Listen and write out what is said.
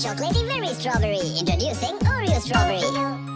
chocolatey, very strawberry. Introducing Oreo strawberry.